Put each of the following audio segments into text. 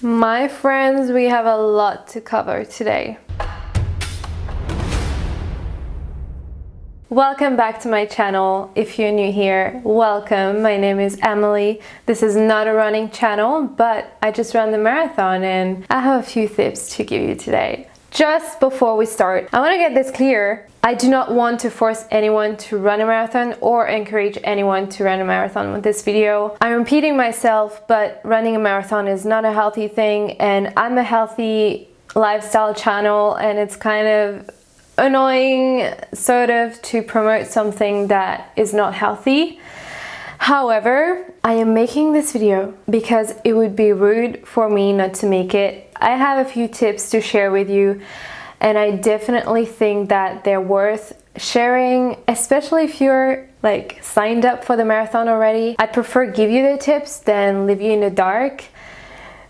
My friends, we have a lot to cover today. Welcome back to my channel. If you're new here, welcome. My name is Emily. This is not a running channel, but I just ran the marathon and I have a few tips to give you today. Just before we start, I want to get this clear. I do not want to force anyone to run a marathon or encourage anyone to run a marathon with this video. I'm repeating myself, but running a marathon is not a healthy thing and I'm a healthy lifestyle channel and it's kind of annoying sort of to promote something that is not healthy. However, I am making this video because it would be rude for me not to make it. I have a few tips to share with you and I definitely think that they're worth sharing, especially if you're like signed up for the marathon already. I'd prefer give you the tips than leave you in the dark.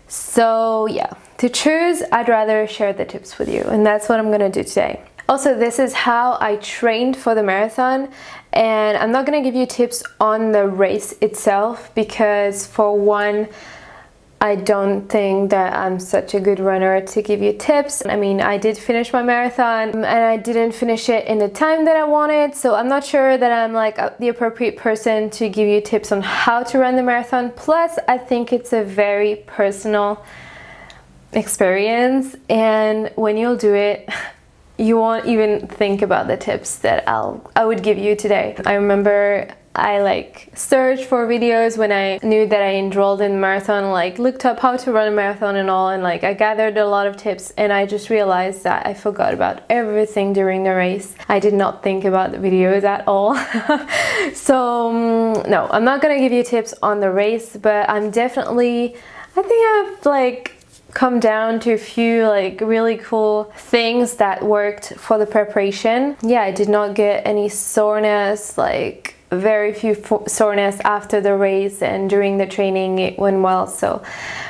So yeah, to choose, I'd rather share the tips with you and that's what I'm gonna do today. Also, this is how I trained for the marathon and I'm not gonna give you tips on the race itself because for one, I don't think that I'm such a good runner to give you tips. I mean, I did finish my marathon um, and I didn't finish it in the time that I wanted. So I'm not sure that I'm like uh, the appropriate person to give you tips on how to run the marathon. Plus, I think it's a very personal experience. And when you'll do it, you won't even think about the tips that I'll I would give you today. I remember I like searched for videos when I knew that I enrolled in marathon like looked up how to run a marathon and all and like I gathered a lot of tips and I just realized that I forgot about everything during the race I did not think about the videos at all so um, no I'm not gonna give you tips on the race but I'm definitely I think I've like come down to a few like really cool things that worked for the preparation. Yeah, I did not get any soreness, like very few soreness after the race and during the training it went well so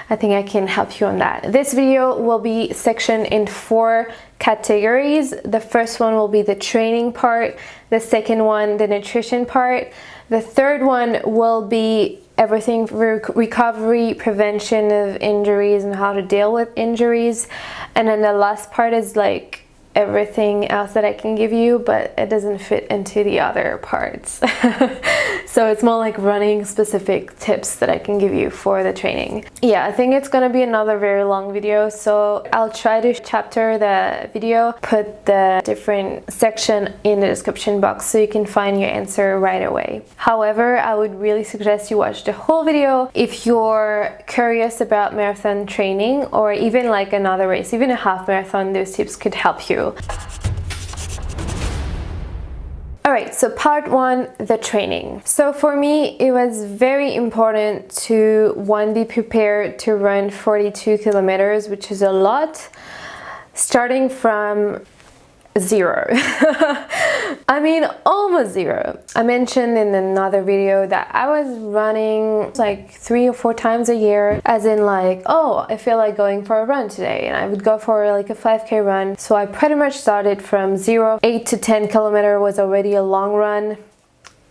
I think I can help you on that. This video will be sectioned in four categories. The first one will be the training part, the second one the nutrition part, the third one will be everything for recovery, prevention of injuries and how to deal with injuries. And then the last part is like everything else that I can give you, but it doesn't fit into the other parts. so it's more like running specific tips that I can give you for the training. Yeah, I think it's gonna be another very long video, so I'll try to chapter the video, put the different section in the description box so you can find your answer right away. However, I would really suggest you watch the whole video if you're curious about marathon training or even like another race, even a half marathon, those tips could help you Alright, so part one, the training. So for me, it was very important to, one, be prepared to run 42 kilometers, which is a lot, starting from zero. I mean, almost zero. I mentioned in another video that I was running like three or four times a year, as in like, oh, I feel like going for a run today. And I would go for like a 5k run. So I pretty much started from zero. Eight to 10 kilometer was already a long run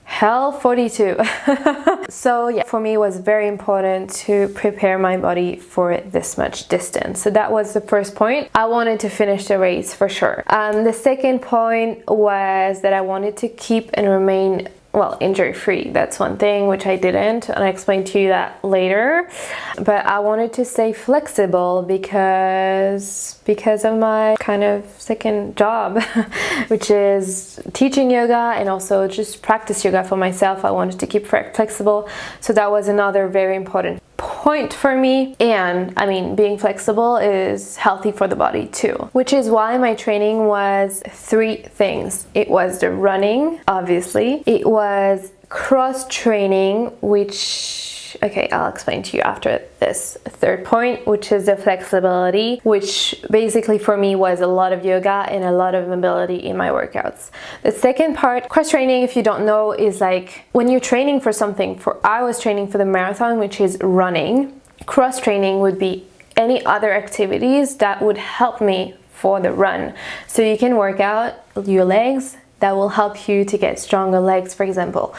hell 42 so yeah for me it was very important to prepare my body for this much distance. So that was the first point. I wanted to finish the race for sure. Um, the second point was that i wanted to keep and remain well injury free that's one thing which I didn't and I explained to you that later. But I wanted to stay flexible because because of my kind of second job which is teaching yoga and also just practice yoga for myself. I wanted to keep flexible so that was another very important point for me. And I mean being flexible is healthy for the body too. Which is why my training was three things. It was the running obviously. It was cross training which okay I'll explain to you after this third point which is the flexibility which basically for me was a lot of yoga and a lot of mobility in my workouts. The second part cross training if you don't know is like when you're training for something for I was training for the marathon which is running. Cross training would be any other activities that would help me for the run. So you can work out your legs that will help you to get stronger legs for example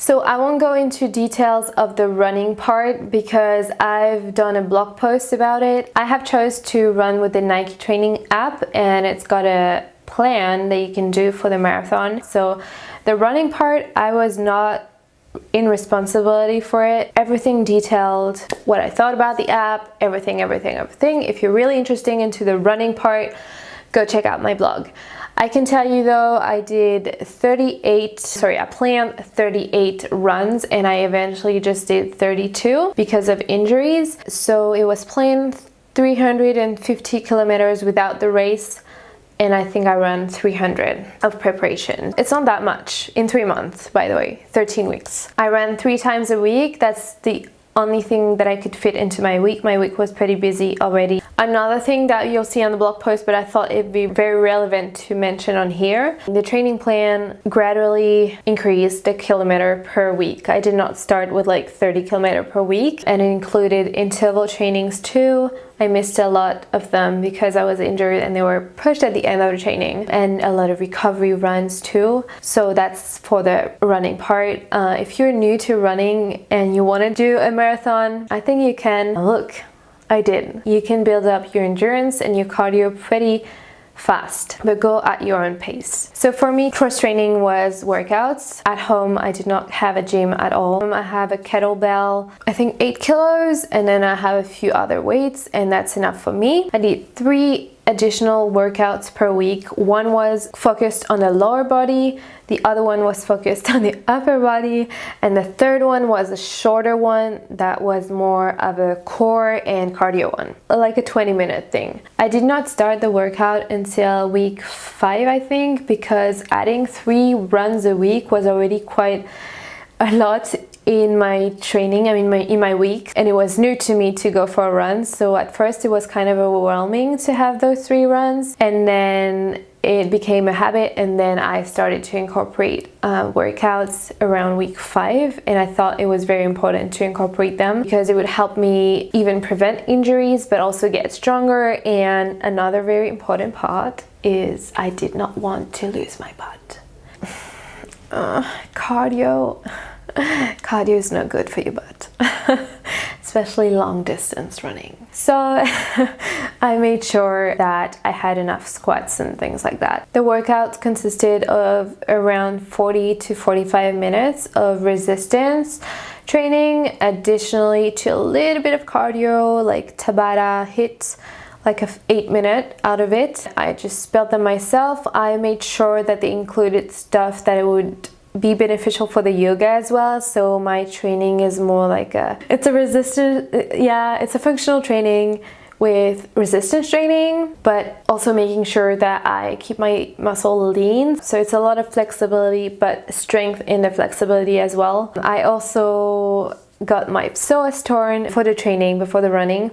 So I won't go into details of the running part because I've done a blog post about it. I have chose to run with the Nike training app and it's got a plan that you can do for the marathon. So the running part, I was not in responsibility for it. Everything detailed, what I thought about the app, everything, everything, everything. If you're really interested into the running part, go check out my blog. I can tell you though, I did 38, sorry, I planned 38 runs and I eventually just did 32 because of injuries. So it was planned 350 kilometers without the race and I think I ran 300 of preparation. It's not that much in three months, by the way, 13 weeks. I ran three times a week. That's the only thing that I could fit into my week. My week was pretty busy already. Another thing that you'll see on the blog post, but I thought it'd be very relevant to mention on here, the training plan gradually increased the kilometer per week. I did not start with like 30 kilometer per week and it included interval trainings too. I missed a lot of them because I was injured and they were pushed at the end of the training and a lot of recovery runs too. So that's for the running part. Uh, if you're new to running and you want to do a marathon, I think you can. Look, I did. You can build up your endurance and your cardio pretty fast, but go at your own pace. So for me, cross training was workouts. At home, I did not have a gym at all. Um, I have a kettlebell, I think eight kilos, and then I have a few other weights, and that's enough for me. I did three additional workouts per week. One was focused on the lower body, the other one was focused on the upper body, and the third one was a shorter one that was more of a core and cardio one, like a 20 minute thing. I did not start the workout until week five, I think, because adding three runs a week was already quite a lot in my training, I mean my, in my week and it was new to me to go for a run. So at first it was kind of overwhelming to have those three runs and then it became a habit and then I started to incorporate uh, workouts around week five and I thought it was very important to incorporate them because it would help me even prevent injuries but also get stronger. And another very important part is I did not want to lose my butt. Uh, cardio cardio is not good for your butt especially long distance running so I made sure that I had enough squats and things like that the workout consisted of around 40 to 45 minutes of resistance training additionally to a little bit of cardio like Tabata HIIT like a eight minute out of it. I just built them myself. I made sure that they included stuff that would be beneficial for the yoga as well. So my training is more like a it's a resistance yeah it's a functional training with resistance training but also making sure that I keep my muscle lean. So it's a lot of flexibility but strength in the flexibility as well. I also got my psoas torn for the training before the running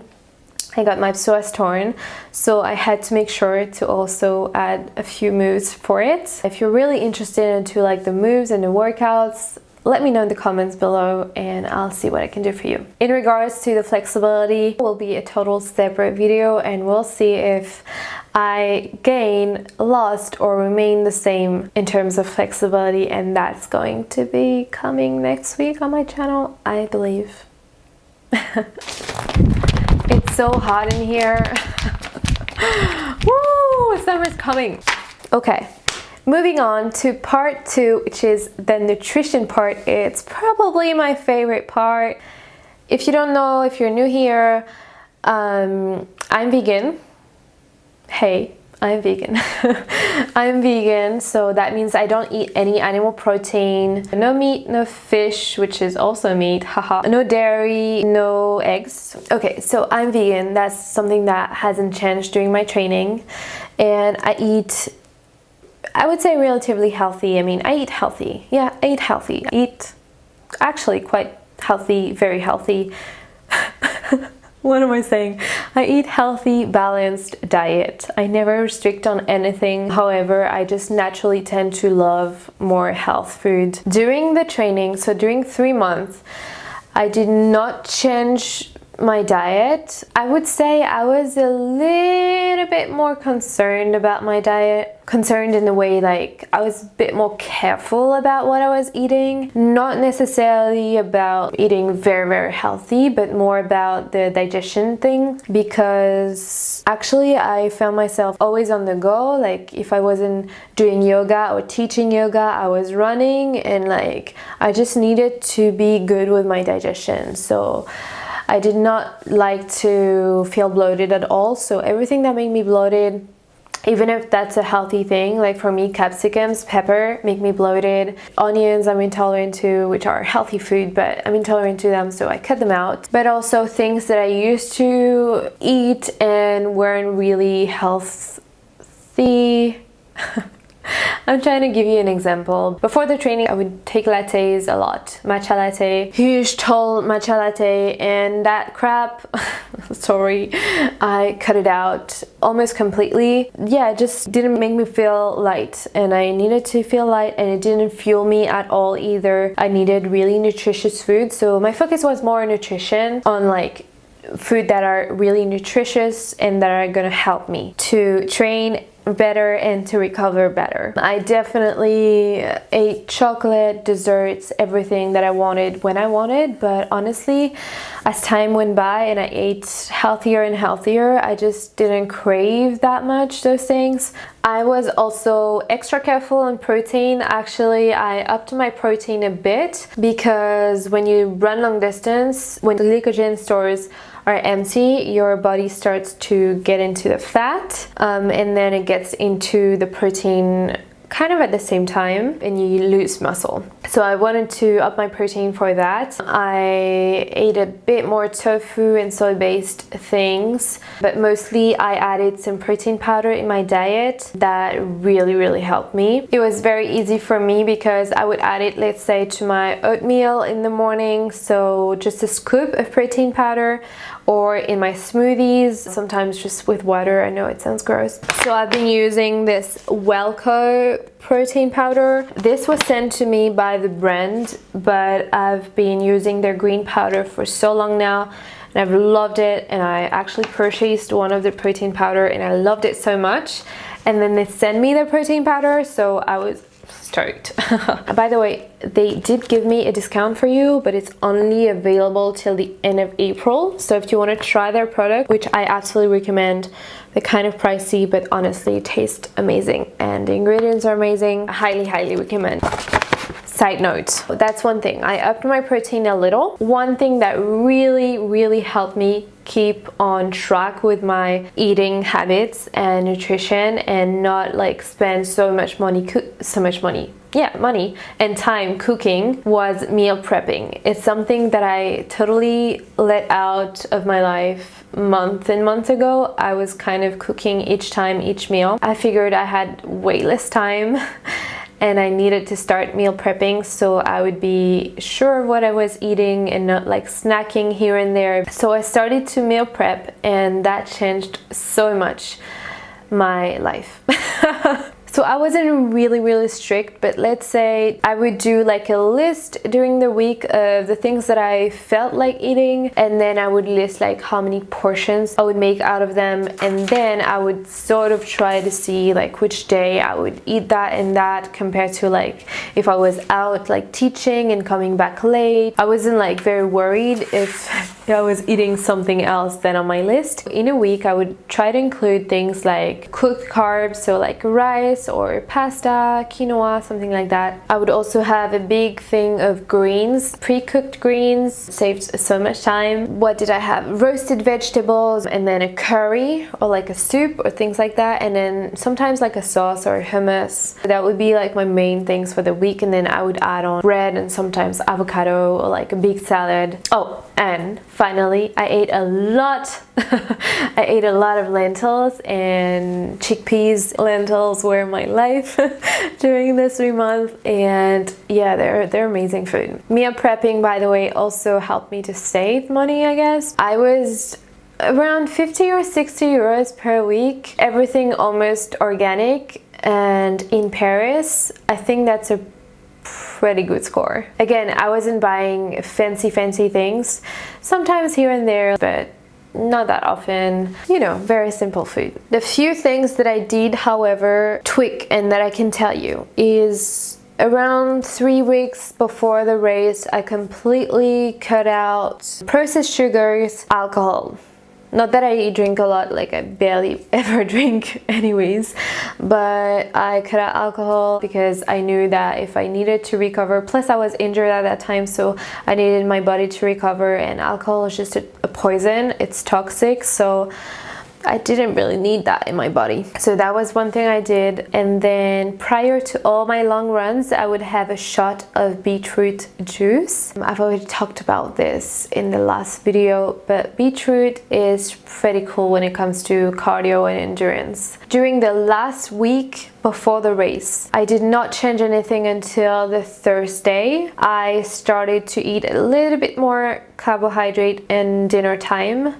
I got my psoas torn so I had to make sure to also add a few moves for it. If you're really interested into like the moves and the workouts let me know in the comments below and I'll see what I can do for you. In regards to the flexibility, will be a total separate video and we'll see if I gain, lost or remain the same in terms of flexibility and that's going to be coming next week on my channel, I believe. It's so hot in here. Woo! Summer's coming. Okay, moving on to part two, which is the nutrition part. It's probably my favorite part. If you don't know, if you're new here, um, I'm vegan. Hey, I'm vegan. I'm vegan, so that means I don't eat any animal protein. No meat, no fish, which is also meat, haha. No dairy, no eggs. Okay, so I'm vegan. That's something that hasn't changed during my training. And I eat, I would say relatively healthy. I mean, I eat healthy. Yeah, I eat healthy. I eat actually quite healthy, very healthy. what am I saying? I eat healthy, balanced diet. I never restrict on anything. However, I just naturally tend to love more health food. During the training, so during three months, I did not change my diet, I would say I was a little bit more concerned about my diet. Concerned in the way like I was a bit more careful about what I was eating. Not necessarily about eating very, very healthy, but more about the digestion thing because actually I found myself always on the go. Like if I wasn't doing yoga or teaching yoga, I was running and like I just needed to be good with my digestion. So I did not like to feel bloated at all. So everything that made me bloated even if that's a healthy thing like for me capsicums pepper make me bloated. Onions i'm intolerant to which are healthy food but i'm intolerant to them so i cut them out. But also things that i used to eat and weren't really healthy I'm trying to give you an example. Before the training, I would take lattes a lot. Matcha latte, huge tall matcha latte, and that crap, sorry, I cut it out almost completely. Yeah, it just didn't make me feel light, and I needed to feel light, and it didn't fuel me at all either. I needed really nutritious food, so my focus was more on nutrition, on like food that are really nutritious and that are gonna help me to train better and to recover better. I definitely ate chocolate, desserts, everything that I wanted when I wanted, but honestly, as time went by and I ate healthier and healthier, I just didn't crave that much those things. I was also extra careful on protein. Actually, I upped my protein a bit because when you run long distance, when the glycogen stores are empty, your body starts to get into the fat um, and then it gets into the protein kind of at the same time and you lose muscle. So I wanted to up my protein for that. I ate a bit more tofu and soy-based things, but mostly I added some protein powder in my diet that really, really helped me. It was very easy for me because I would add it, let's say, to my oatmeal in the morning. So just a scoop of protein powder or in my smoothies, sometimes just with water. I know it sounds gross. So I've been using this WelleCo protein powder. This was sent to me by the brand, but I've been using their green powder for so long now and I've loved it and I actually purchased one of the protein powder and I loved it so much and then they sent me the protein powder so I was stoked. By the way, they did give me a discount for you, but it's only available till the end of April. So if you want to try their product, which I absolutely recommend, they're kind of pricey, but honestly taste amazing and the ingredients are amazing. I highly, highly recommend. Side note, that's one thing. I upped my protein a little. One thing that really, really helped me keep on track with my eating habits and nutrition and not like spend so much money, so much money, yeah, money and time cooking was meal prepping. It's something that I totally let out of my life months and months ago. I was kind of cooking each time, each meal. I figured I had way less time and I needed to start meal prepping so I would be sure of what I was eating and not like snacking here and there. So I started to meal prep and that changed so much my life. So I wasn't really, really strict, but let's say I would do like a list during the week of the things that I felt like eating and then I would list like how many portions I would make out of them and then I would sort of try to see like which day I would eat that and that compared to like if I was out like teaching and coming back late. I wasn't like very worried if I was eating something else than on my list. In a week I would try to include things like cooked carbs, so like rice, or pasta, quinoa, something like that. I would also have a big thing of greens, pre-cooked greens, saved so much time. What did I have? Roasted vegetables and then a curry or like a soup or things like that and then sometimes like a sauce or hummus. That would be like my main things for the week and then I would add on bread and sometimes avocado or like a big salad. Oh, and finally I ate a lot. I ate a lot of lentils and chickpeas lentils were my life during this three months. And yeah they're they're amazing food. Meal prepping by the way also helped me to save money I guess. I was around 50 or 60 euros per week. Everything almost organic and in Paris. I think that's a pretty good score. Again, I wasn't buying fancy, fancy things. Sometimes here and there, but not that often you know very simple food the few things that i did however tweak and that i can tell you is around three weeks before the race i completely cut out processed sugars alcohol not that I drink a lot, like I barely ever drink anyways, but I cut out alcohol because I knew that if I needed to recover, plus I was injured at that time, so I needed my body to recover and alcohol is just a, poison, it's toxic, so I didn't really need that in my body. So that was one thing I did. And then prior to all my long runs, I would have a shot of beetroot juice. I've already talked about this in the last video, but beetroot is pretty cool when it comes to cardio and endurance. During the last week before the race. I did not change anything until the Thursday. I started to eat a little bit more carbohydrate in dinner time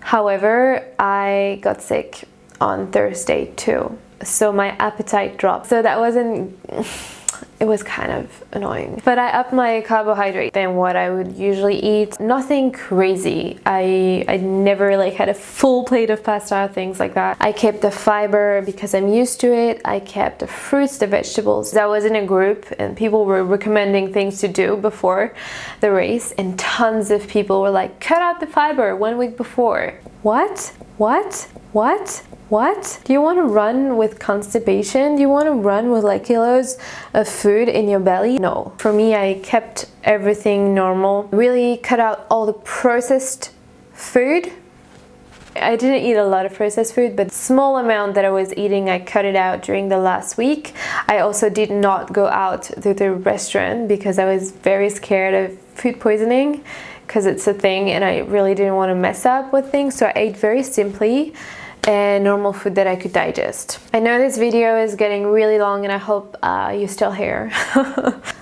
However, I got sick on Thursday too. So my appetite dropped. So that wasn't it was kind of annoying. But I upped my carbohydrate than what I would usually eat. Nothing crazy. I, I never like had a full plate of pasta, things like that. I kept the fiber because I'm used to it. I kept the fruits, the vegetables. I was in a group and people were recommending things to do before the race and tons of people were like, cut out the fiber one week before. What? What? What? What? Do you want to run with constipation? Do you want to run with like kilos of food in your belly? No. For me, I kept everything normal. Really cut out all the processed food. I didn't eat a lot of processed food, but small amount that I was eating, I cut it out during the last week. I also did not go out to the restaurant because I was very scared of food poisoning because it's a thing and I really didn't want to mess up with things. So I ate very simply and normal food that I could digest. I know this video is getting really long and I hope uh, you're still here.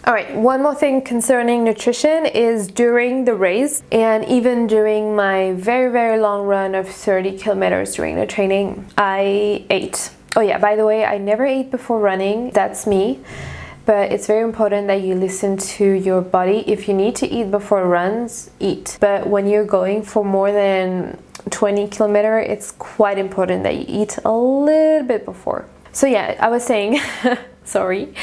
Alright, one more thing concerning nutrition is during the race and even during my very very long run of 30 kilometers during the training, I ate. Oh yeah, by the way, I never ate before running, that's me but it's very important that you listen to your body. If you need to eat before runs, eat. But when you're going for more than 20 kilometer it's quite important that you eat a little bit before. So yeah i was saying sorry.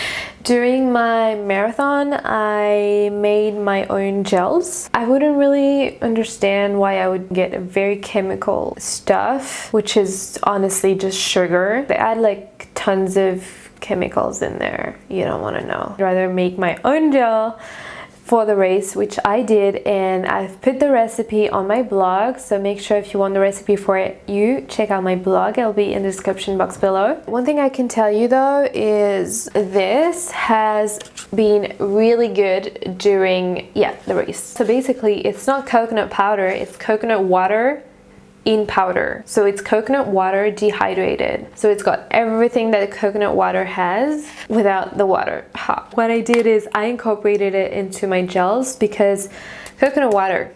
During my marathon i made my own gels. I wouldn't really understand why i would get very chemical stuff which is honestly just sugar. They add like tons of chemicals in there. You don't want to know. I'd rather make my own gel for the race which I did and I've put the recipe on my blog. So make sure if you want the recipe for it you check out my blog. It'll be in the description box below. One thing I can tell you though is this has been really good during yeah the race. So basically it's not coconut powder. It's coconut water in powder. So it's coconut water dehydrated. So it's got everything that coconut water has without the water hot. What I did is I incorporated it into my gels because coconut water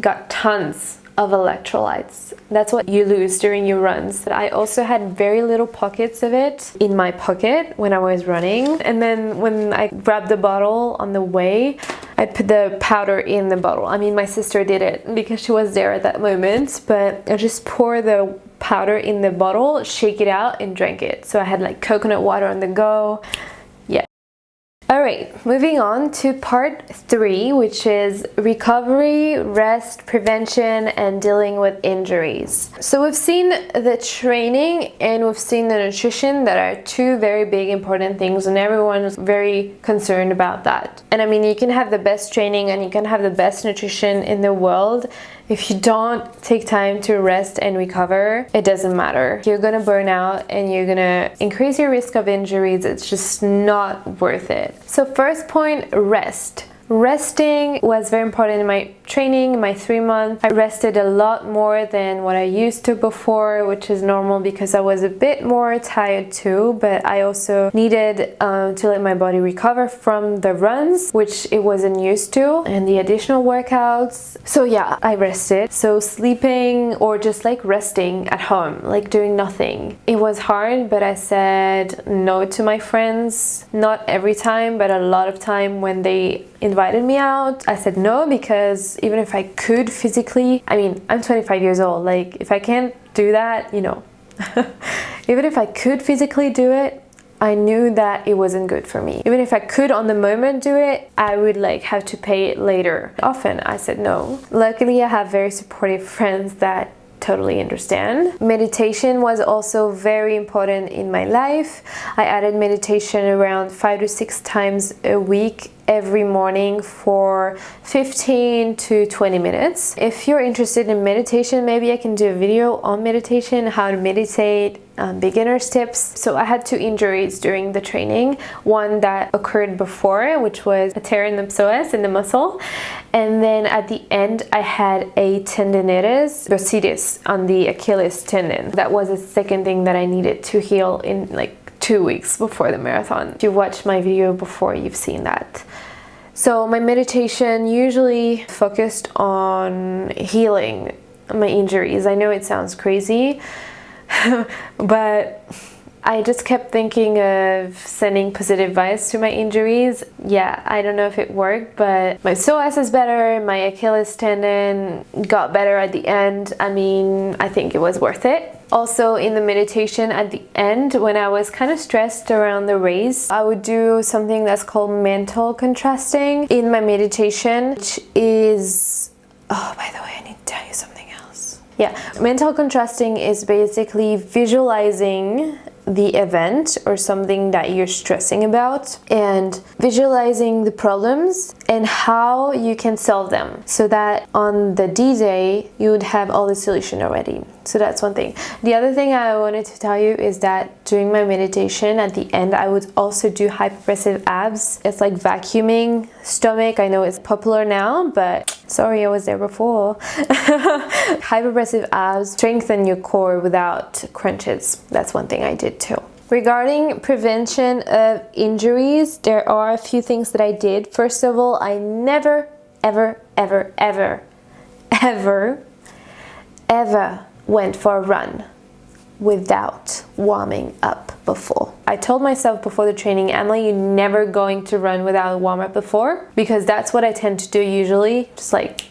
got tons of electrolytes. That's what you lose during your runs. I also had very little pockets of it in my pocket when I was running. And then when I grabbed the bottle on the way, I put the powder in the bottle. I mean, my sister did it because she was there at that moment, but I just pour the powder in the bottle, shake it out and drank it. So I had like coconut water on the go. Alright, moving on to part three, which is recovery, rest, prevention, and dealing with injuries. So we've seen the training and we've seen the nutrition that are two very big important things and everyone's very concerned about that. And I mean, you can have the best training and you can have the best nutrition in the world if you don't take time to rest and recover, it doesn't matter. You're gonna burn out and you're gonna increase your risk of injuries. It's just not worth it. So first point, rest. Resting was very important in my training, my three months. I rested a lot more than what I used to before, which is normal because I was a bit more tired too, but I also needed um, to let my body recover from the runs, which it wasn't used to, and the additional workouts. So yeah, I rested. So sleeping or just like resting at home, like doing nothing. It was hard, but I said no to my friends, not every time, but a lot of time when they invited me out. I said no because even if I could physically, I mean, I'm 25 years old. Like if I can't do that, you know, even if I could physically do it, I knew that it wasn't good for me. Even if I could on the moment do it, I would like have to pay it later. Often I said no. Luckily, I have very supportive friends that totally understand. Meditation was also very important in my life. I added meditation around five to six times a week every morning for 15 to 20 minutes. If you're interested in meditation, maybe I can do a video on meditation, how to meditate, um, beginner's tips. So I had two injuries during the training. One that occurred before, which was a tear in the psoas in the muscle. And then at the end, I had a tendinitis bursitis on the Achilles tendon. That was the second thing that I needed to heal in like two weeks before the marathon. If you watched my video before, you've seen that. So my meditation usually focused on healing my injuries. I know it sounds crazy, but I just kept thinking of sending positive vibes to my injuries. Yeah, I don't know if it worked, but my psoas is better, my Achilles tendon got better at the end. I mean, I think it was worth it. Also in the meditation at the end, when I was kind of stressed around the race, I would do something that's called mental contrasting in my meditation, which is... Oh, by the way, I need to tell you something. Yeah, mental contrasting is basically visualizing the event or something that you're stressing about and visualizing the problems and how you can solve them so that on the D-Day you would have all the solution already. So that's one thing. The other thing I wanted to tell you is that during my meditation at the end I would also do hypopressive abs. It's like vacuuming stomach. I know it's popular now but sorry I was there before. hypopressive abs strengthen your core without crunches. That's one thing I did too. Regarding prevention of injuries, there are a few things that I did. First of all, I never, ever, ever, ever, ever, ever went for a run without warming up before. I told myself before the training, Emily, you're never going to run without a warm up before because that's what I tend to do usually. Just like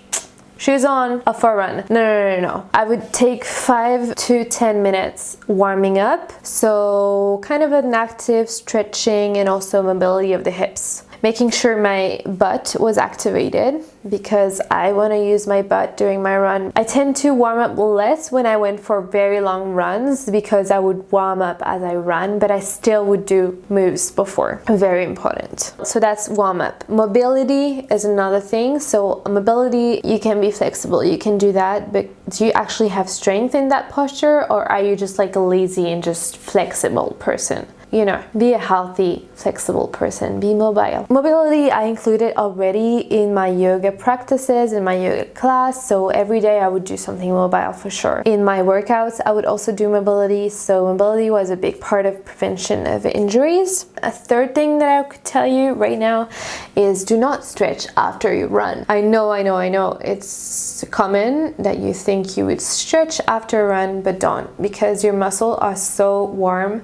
shoes on, a for run. No, no, no, no. I would take five to 10 minutes warming up. So kind of an active stretching and also mobility of the hips making sure my butt was activated because I want to use my butt during my run. I tend to warm up less when I went for very long runs because I would warm up as I run, but I still would do moves before. Very important. So that's warm up. Mobility is another thing. So mobility, you can be flexible. You can do that, but do you actually have strength in that posture or are you just like a lazy and just flexible person? You know, be a healthy, flexible person, be mobile. Mobility I included already in my yoga practices, in my yoga class, so every day I would do something mobile for sure. In my workouts, I would also do mobility, so mobility was a big part of prevention of injuries. A third thing that I could tell you right now is do not stretch after you run. I know, I know, I know, it's common that you think you would stretch after a run, but don't, because your muscles are so warm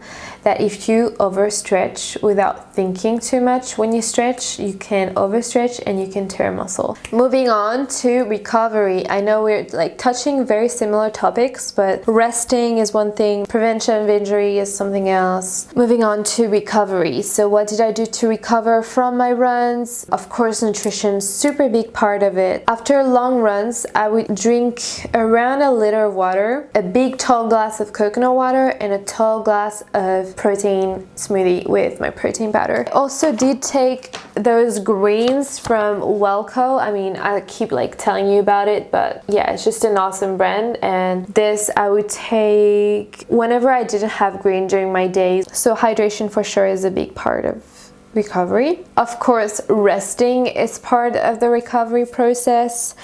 that if you overstretch without thinking too much when you stretch, you can overstretch and you can tear muscle. Moving on to recovery. I know we're like touching very similar topics, but resting is one thing, prevention of injury is something else. Moving on to recovery. So what did I do to recover from my runs? Of course, nutrition, super big part of it. After long runs, I would drink around a liter of water, a big tall glass of coconut water, and a tall glass of protein smoothie with my protein powder. I also did take those greens from WelleCo. I mean, I keep like telling you about it, but yeah, it's just an awesome brand. And this I would take whenever I didn't have green during my days. So hydration for sure is a big part of recovery. Of course, resting is part of the recovery process.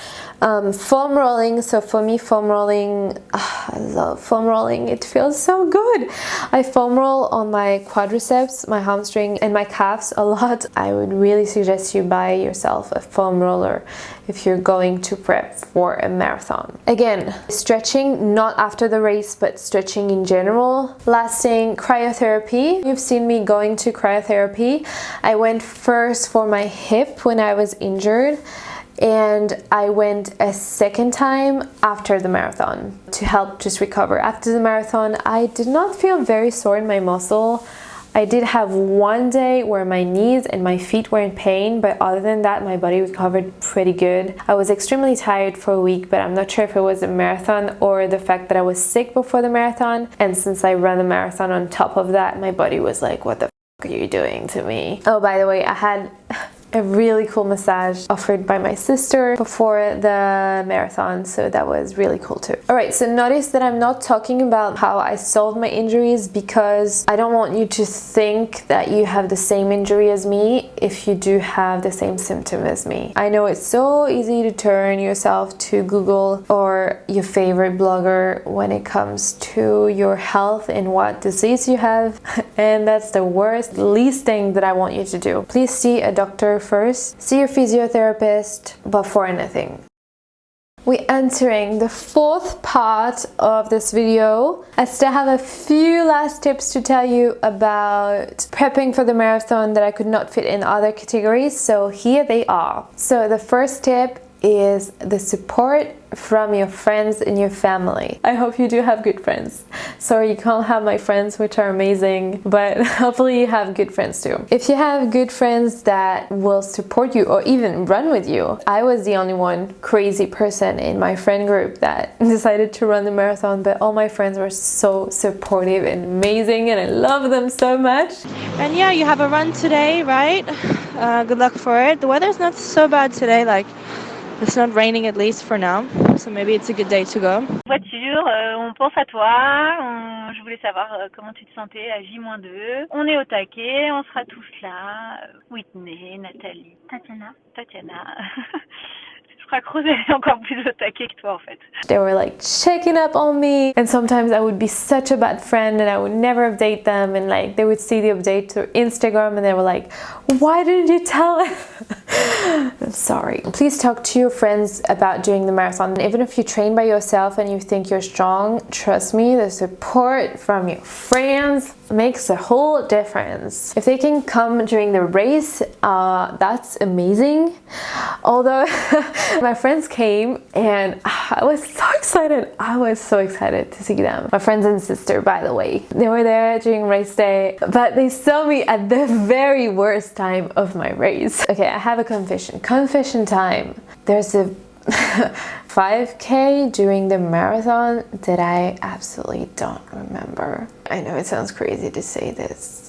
Um, foam rolling, so for me foam rolling, oh, I love foam rolling, it feels so good. I foam roll on my quadriceps, my hamstring and my calves a lot. I would really suggest you buy yourself a foam roller if you're going to prep for a marathon. Again, stretching not after the race but stretching in general. Last thing, cryotherapy. You've seen me going to cryotherapy. I went first for my hip when I was injured and I went a second time after the marathon to help just recover. After the marathon, I did not feel very sore in my muscle. I did have one day where my knees and my feet were in pain, but other than that, my body recovered pretty good. I was extremely tired for a week, but I'm not sure if it was a marathon or the fact that I was sick before the marathon. And since I ran the marathon on top of that, my body was like, what the are you doing to me? Oh, by the way, I had a really cool massage offered by my sister before the marathon so that was really cool too. All right so notice that i'm not talking about how i solved my injuries because i don't want you to think that you have the same injury as me if you do have the same symptom as me. I know it's so easy to turn yourself to google or your favorite blogger when it comes to your health and what disease you have and that's the worst least thing that i want you to do. Please see a doctor first, see your physiotherapist before anything. We're entering the fourth part of this video. I still have a few last tips to tell you about prepping for the marathon that I could not fit in other categories, so here they are. So the first tip is the support from your friends and your family. I hope you do have good friends. Sorry you can't have my friends which are amazing but hopefully you have good friends too. If you have good friends that will support you or even run with you. I was the only one crazy person in my friend group that decided to run the marathon but all my friends were so supportive and amazing and I love them so much. And yeah you have a run today right? Uh, good luck for it. The weather's not so bad today like It's not raining at least for now, so maybe it's a good day to go. Voiture, euh, on pense à toi, on, je voulais savoir euh, comment tu te sentais à J-2. On est au taquet, on sera tous là. Whitney, Nathalie, Tatiana. Tatiana. encore plus au taquet que toi en fait. They were like checking up on me and sometimes I would be such a bad friend and I would never update them and like they would see the update through Instagram and they were like why didn't you tell I'm sorry. Please talk to your friends about doing the marathon. Even if you train by yourself and you think you're strong, trust me, the support from your friends makes a whole difference. If they can come during the race, uh, that's amazing. Although my friends came and I was so excited. I was so excited to see them. My friends and sister, by the way. They were there during race day, but they saw me at the very worst time of my race. Okay, I have a confession. Confession time. There's a 5k during the marathon that I absolutely don't remember. I know it sounds crazy to say this.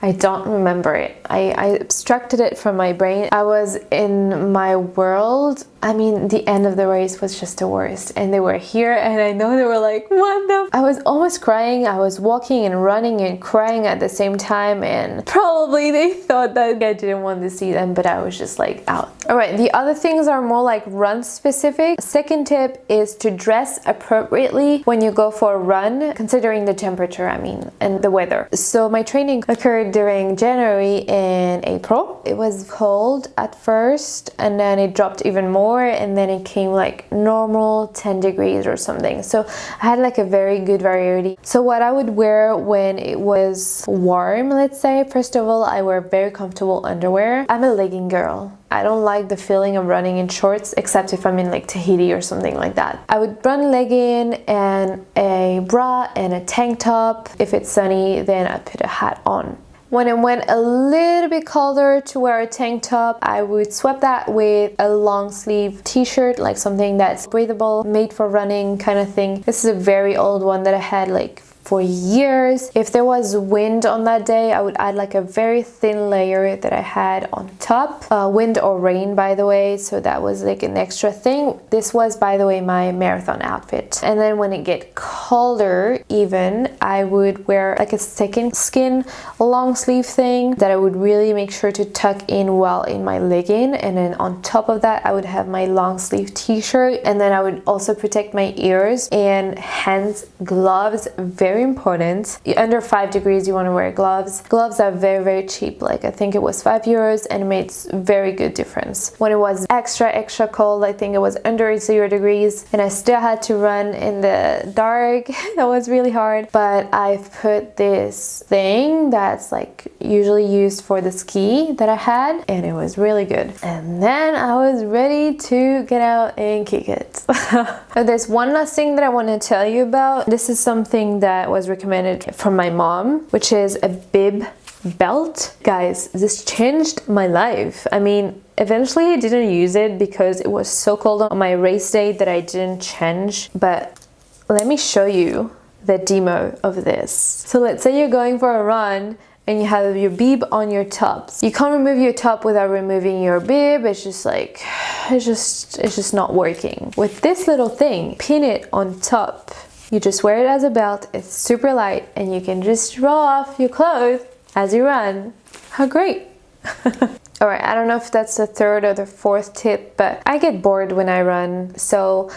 I don't remember it. I, I abstracted it from my brain. I was in my world I mean, the end of the race was just the worst. And they were here and I know they were like, what the? I was almost crying. I was walking and running and crying at the same time. And probably they thought that I didn't want to see them, but I was just like out. All right, the other things are more like run specific. Second tip is to dress appropriately when you go for a run, considering the temperature, I mean, and the weather. So my training occurred during January and April. It was cold at first and then it dropped even more and then it came like normal 10 degrees or something so I had like a very good variety so what I would wear when it was warm let's say first of all I wear very comfortable underwear I'm a legging girl I don't like the feeling of running in shorts except if I'm in like Tahiti or something like that. I would run legging and a bra and a tank top. If it's sunny then I put a hat on. When it went a little bit colder to wear a tank top, I would swap that with a long sleeve t-shirt, like something that's breathable, made for running kind of thing. This is a very old one that I had like for years. If there was wind on that day, I would add like a very thin layer that I had on top. Uh, wind or rain, by the way, so that was like an extra thing. This was, by the way, my marathon outfit. And then when it get colder even, I would wear like a second skin long sleeve thing that I would really make sure to tuck in well in my legging. And then on top of that, I would have my long sleeve t-shirt and then I would also protect my ears and hands gloves very important. Under five degrees you want to wear gloves. Gloves are very very cheap like I think it was five euros and it made very good difference. When it was extra extra cold I think it was under zero degrees and I still had to run in the dark. That was really hard. But I've put this thing that's like usually used for the ski that I had and it was really good. And then I was ready to get out and kick it. There's one last thing that I want to tell you about. This is something that was recommended from my mom which is a bib belt. Guys this changed my life. I mean eventually I didn't use it because it was so cold on my race day that I didn't change but let me show you the demo of this. So let's say you're going for a run and you have your bib on your tops. You can't remove your top without removing your bib. It's just like, it's just, it's just not working. With this little thing, pin it on top. You just wear it as a belt. It's super light and you can just roll off your clothes as you run. How great. Alright, I don't know if that's the third or the fourth tip, but I get bored when I run. So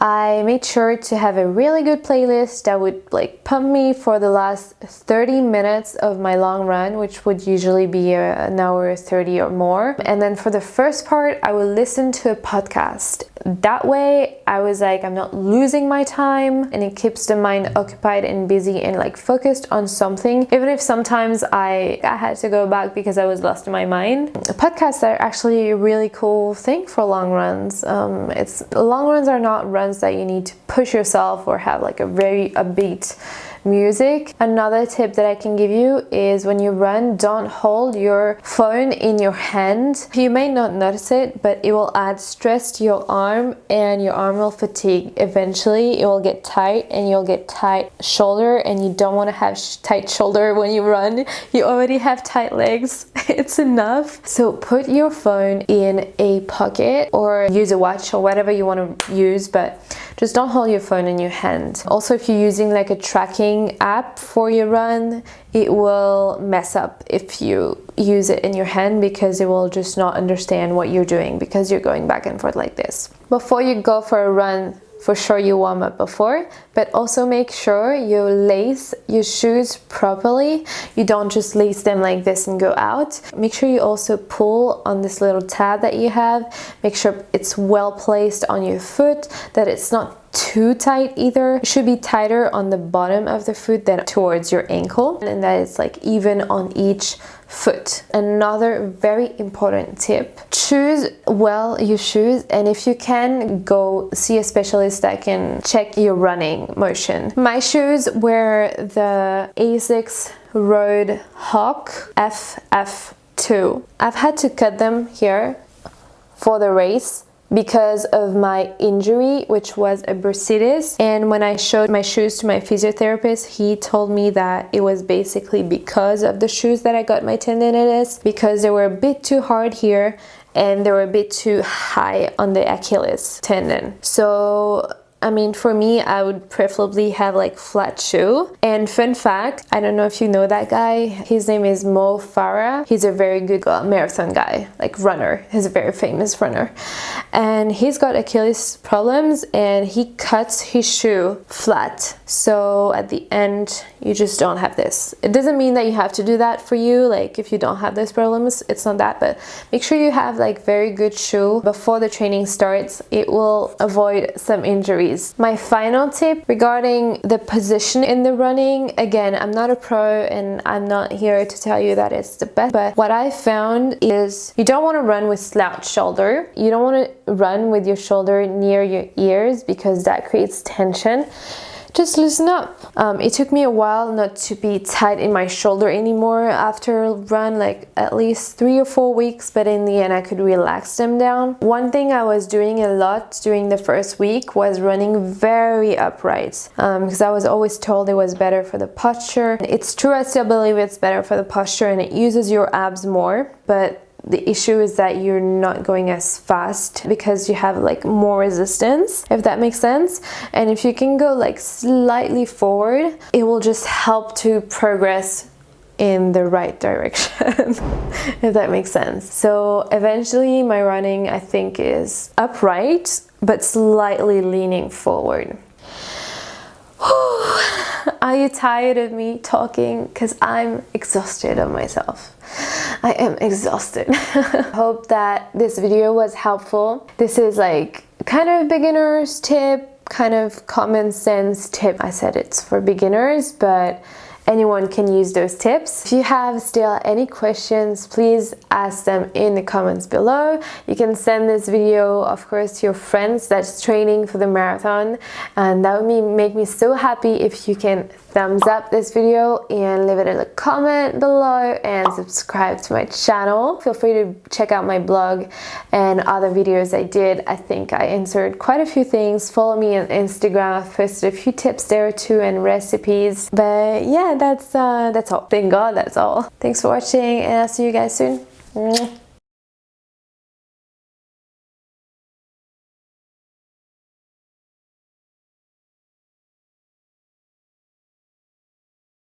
I made sure to have a really good playlist that would like pump me for the last 30 minutes of my long run, which would usually be an hour 30 or more. And then for the first part, I would listen to a podcast. That way, I was like, I'm not losing my time and it keeps the mind occupied and busy and like focused on something. Even if sometimes I, I had to go back because I was lost in my mind. Podcasts are actually a really cool thing for long runs. Um, it's Long runs are not runs that you need to push yourself or have like a very upbeat music. Another tip that I can give you is when you run, don't hold your phone in your hand. You may not notice it, but it will add stress to your arm and your arm will fatigue. Eventually, it will get tight and you'll get tight shoulder and you don't want to have sh tight shoulder when you run. You already have tight legs. it's enough. So put your phone in a pocket or use a watch or whatever you want to use, but just don't hold your phone in your hand. Also, if you're using like a tracking app for your run, it will mess up if you use it in your hand because it will just not understand what you're doing because you're going back and forth like this. Before you go for a run, for sure you warm up before but also make sure you lace your shoes properly you don't just lace them like this and go out make sure you also pull on this little tab that you have make sure it's well placed on your foot that it's not too tight either. It should be tighter on the bottom of the foot than towards your ankle and that it's like even on each foot. Another very important tip, choose well your shoes and if you can go see a specialist that can check your running motion. My shoes were the ASICS Road Hawk FF2. I've had to cut them here for the race because of my injury which was a bursitis and when I showed my shoes to my physiotherapist he told me that it was basically because of the shoes that I got my tendinitis because they were a bit too hard here and they were a bit too high on the Achilles tendon so I mean, for me, I would preferably have like flat shoe. And fun fact, I don't know if you know that guy. His name is Mo Farah. He's a very good uh, marathon guy, like runner. He's a very famous runner. And he's got Achilles problems and he cuts his shoe flat. So at the end, you just don't have this. It doesn't mean that you have to do that for you. Like if you don't have those problems, it's not that, but make sure you have like very good shoe before the training starts. It will avoid some injuries my final tip regarding the position in the running, again, I'm not a pro and I'm not here to tell you that it's the best, but what I found is you don't want to run with slouched shoulder. You don't want to run with your shoulder near your ears because that creates tension. Just loosen up. Um, it took me a while not to be tight in my shoulder anymore after run like at least three or four weeks but in the end I could relax them down. One thing I was doing a lot during the first week was running very upright because um, I was always told it was better for the posture. It's true I still believe it's better for the posture and it uses your abs more but the issue is that you're not going as fast because you have like more resistance if that makes sense. And if you can go like slightly forward it will just help to progress in the right direction if that makes sense. So eventually my running I think is upright but slightly leaning forward. Are you tired of me talking? Because I'm exhausted of myself I am exhausted. Hope that this video was helpful. This is like kind of beginner's tip, kind of common sense tip. I said it's for beginners, but anyone can use those tips. If you have still any questions, please ask them in the comments below. You can send this video, of course, to your friends that's training for the marathon, and that would make me so happy if you can thumbs up this video and leave it in the comment below and subscribe to my channel. Feel free to check out my blog and other videos I did. I think I answered quite a few things. Follow me on Instagram. I've posted a few tips there too and recipes. But yeah, that's uh, that's all. Thank God that's all. Thanks for watching and I'll see you guys soon.